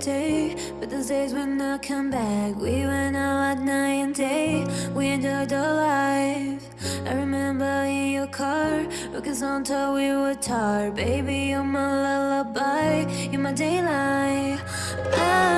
day But those days will not come back. We went out at night and day We enjoyed our life. I remember in your car Because on top, we were tired. Baby, you're my lullaby You're my daylight. I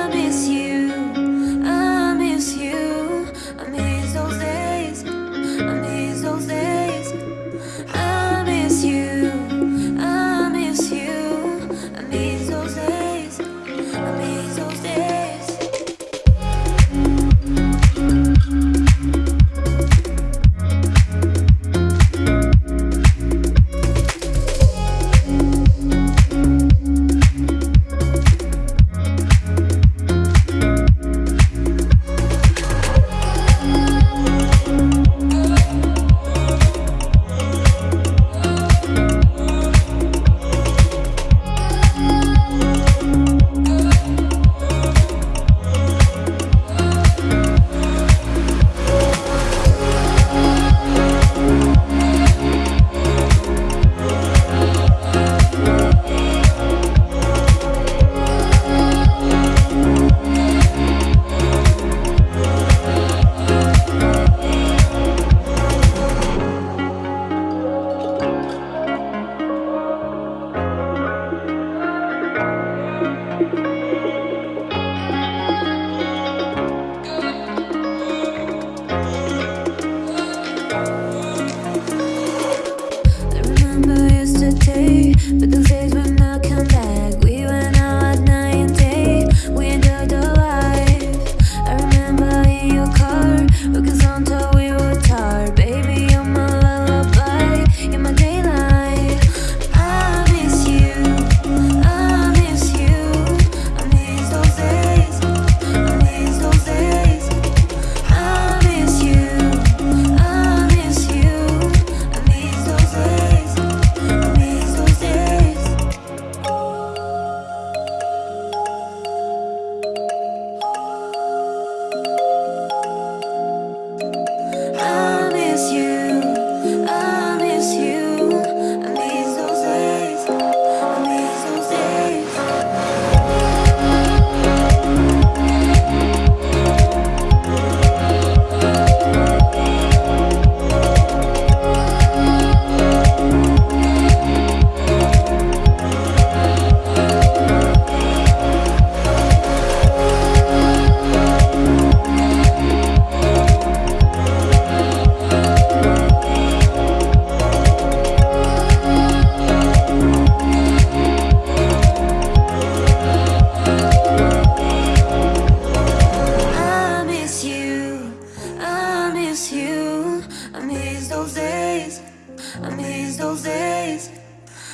I miss those days.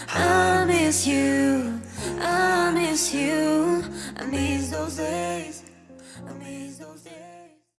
I miss you. I miss you. I miss those days. I miss those days.